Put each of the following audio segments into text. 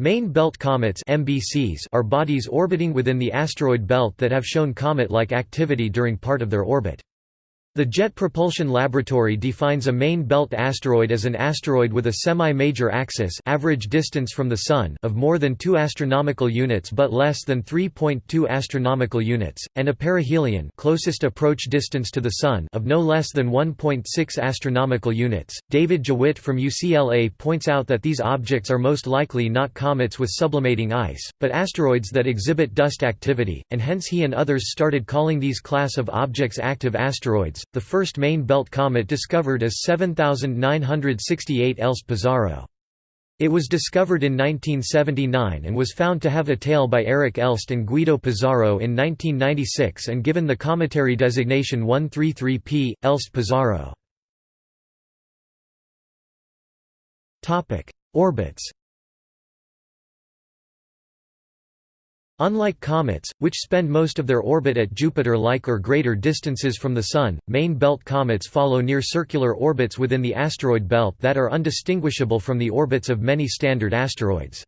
Main belt comets MBCs are bodies orbiting within the asteroid belt that have shown comet-like activity during part of their orbit. The Jet Propulsion Laboratory defines a main belt asteroid as an asteroid with a semi-major axis average distance from the Sun of more than 2 astronomical units but less than 3.2 astronomical units, and a perihelion closest approach distance to the Sun of no less than 1.6 astronomical units. David Jewitt from UCLA points out that these objects are most likely not comets with sublimating ice, but asteroids that exhibit dust activity, and hence he and others started calling these class of objects active asteroids. The first main belt comet discovered is 7968 Elst-Pizarro. It was discovered in 1979 and was found to have a tail by Eric Elst and Guido Pizarro in 1996 and given the cometary designation 133P, Elst-Pizarro. Orbits Unlike comets, which spend most of their orbit at Jupiter-like or greater distances from the Sun, main belt comets follow near-circular orbits within the asteroid belt that are undistinguishable from the orbits of many standard asteroids.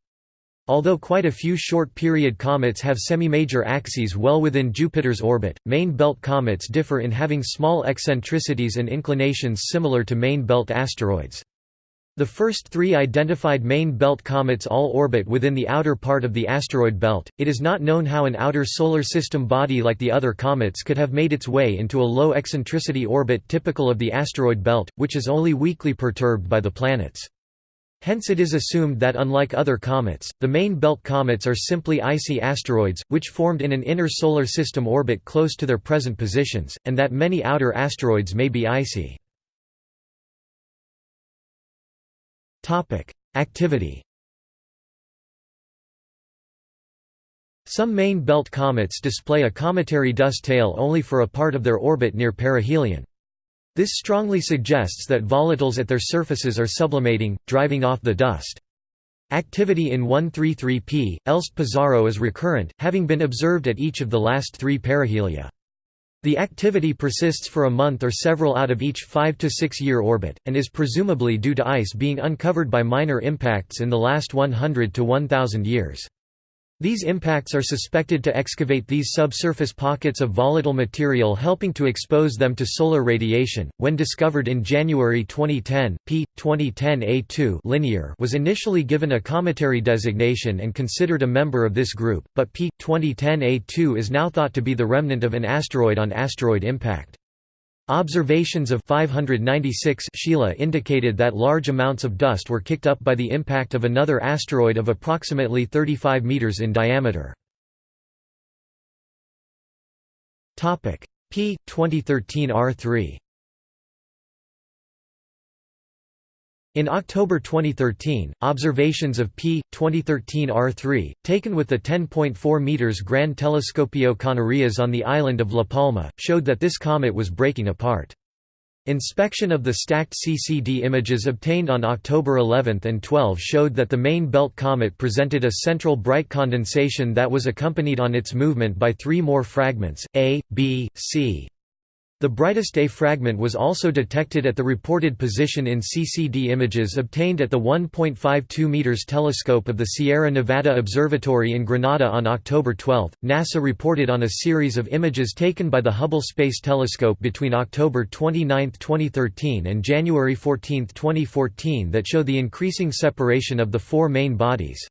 Although quite a few short-period comets have semi-major axes well within Jupiter's orbit, main belt comets differ in having small eccentricities and inclinations similar to main belt asteroids. The first three identified main belt comets all orbit within the outer part of the asteroid belt. It is not known how an outer solar system body like the other comets could have made its way into a low eccentricity orbit typical of the asteroid belt, which is only weakly perturbed by the planets. Hence it is assumed that unlike other comets, the main belt comets are simply icy asteroids, which formed in an inner solar system orbit close to their present positions, and that many outer asteroids may be icy. Activity Some main belt comets display a cometary dust tail only for a part of their orbit near perihelion. This strongly suggests that volatiles at their surfaces are sublimating, driving off the dust. Activity in 133P, Elst-Pizarro is recurrent, having been observed at each of the last three perihelia. The activity persists for a month or several out of each 5 to 6 year orbit, and is presumably due to ice being uncovered by minor impacts in the last 100 to 1000 years. These impacts are suspected to excavate these subsurface pockets of volatile material helping to expose them to solar radiation. When discovered in January 2010, P 2010A2 linear was initially given a cometary designation and considered a member of this group, but P 2010A2 is now thought to be the remnant of an asteroid on asteroid impact. Observations of 596 Scheila indicated that large amounts of dust were kicked up by the impact of another asteroid of approximately 35 meters in diameter. Topic: P 2013 R3 In October 2013, observations of P 2013 R3, taken with the 10.4 meters Gran Telescopio Canarias on the island of La Palma, showed that this comet was breaking apart. Inspection of the stacked CCD images obtained on October 11 and 12 showed that the main belt comet presented a central bright condensation that was accompanied on its movement by three more fragments, A, B, C, the brightest A fragment was also detected at the reported position in CCD images obtained at the 1.52 meters telescope of the Sierra Nevada Observatory in Granada on October 12. NASA reported on a series of images taken by the Hubble Space Telescope between October 29, 2013 and January 14, 2014 that show the increasing separation of the four main bodies.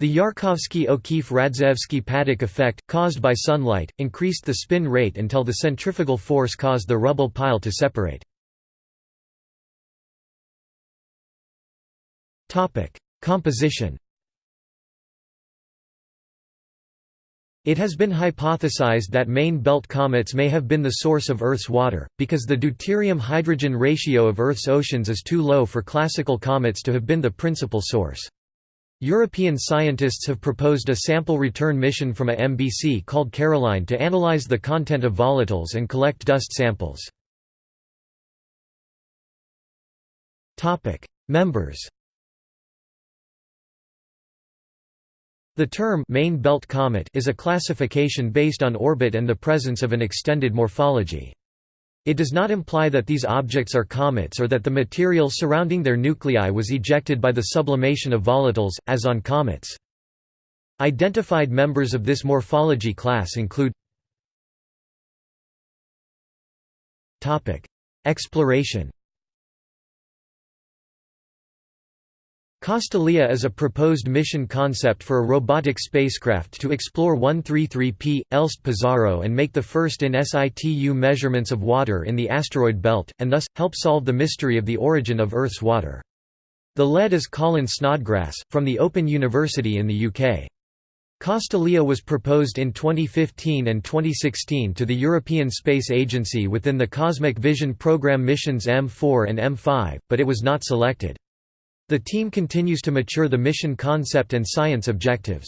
The Yarkovsky-O'Keefe-Radzievskii-Paddock effect, caused by sunlight, increased the spin rate until the centrifugal force caused the rubble pile to separate. Composition It has been hypothesized that main belt comets may have been the source of Earth's water, because the deuterium-hydrogen ratio of Earth's oceans is too low for classical comets to have been the principal source. European scientists have proposed a sample return mission from a MBC called Caroline to analyze the content of volatiles and collect dust samples. Members The term main belt comet is a classification based on orbit and the presence of an extended morphology. It does not imply that these objects are comets or that the material surrounding their nuclei was ejected by the sublimation of volatiles, as on comets. Identified members of this morphology class include Exploration Castalia is a proposed mission concept for a robotic spacecraft to explore 133P, Elst Pizarro and make the first in situ measurements of water in the asteroid belt, and thus, help solve the mystery of the origin of Earth's water. The lead is Colin Snodgrass, from the Open University in the UK. Castalia was proposed in 2015 and 2016 to the European Space Agency within the Cosmic Vision Programme missions M4 and M5, but it was not selected. The team continues to mature the mission concept and science objectives.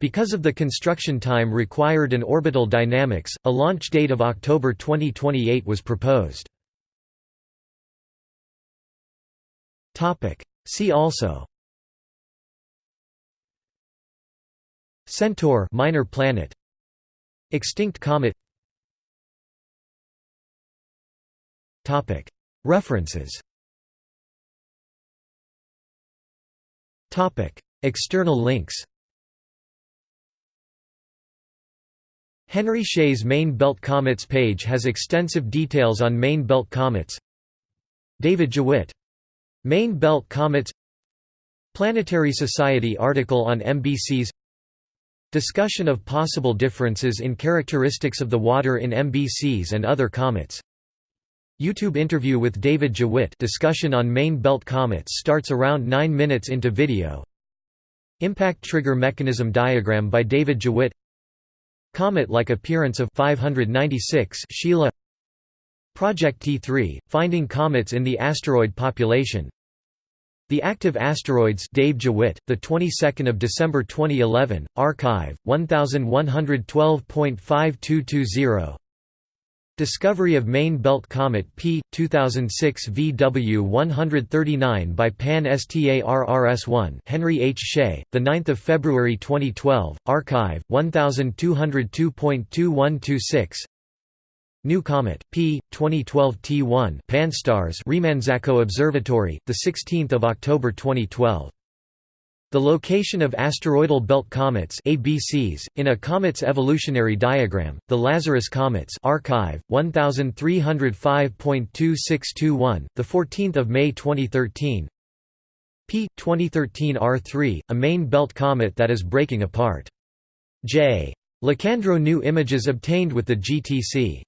Because of the construction time required and orbital dynamics, a launch date of October 2028 was proposed. See also. Centaur minor planet. Extinct comet. References External links Henry Hsieh's Main Belt Comets page has extensive details on Main Belt Comets. David Jewitt. Main Belt Comets Planetary Society article on MBCs Discussion of possible differences in characteristics of the water in MBCs and other comets YouTube interview with David Jewitt discussion on main belt comets starts around 9 minutes into video. Impact trigger mechanism diagram by David Jewitt Comet-like appearance of 596 Scheila. Project T3, finding comets in the asteroid population. The Active Asteroids Dave Jewitt, the 22nd of December 2011, archive 1112.5220 Discovery of Main Belt Comet P 2006 VW 139 by Pan STARRS1 Henry H. Hsieh the 9th of February 2012 archive 1202.2126 New Comet P 2012 T1 Pan-STARRS Remanzacco Observatory the 16th of October 2012 the location of asteroidal belt comets ABCs, in a comet's evolutionary diagram, the Lazarus comets archive, 1305.2621, 14 May 2013 P. 2013 R3, a main belt comet that is breaking apart. J. Licandro new images obtained with the GTC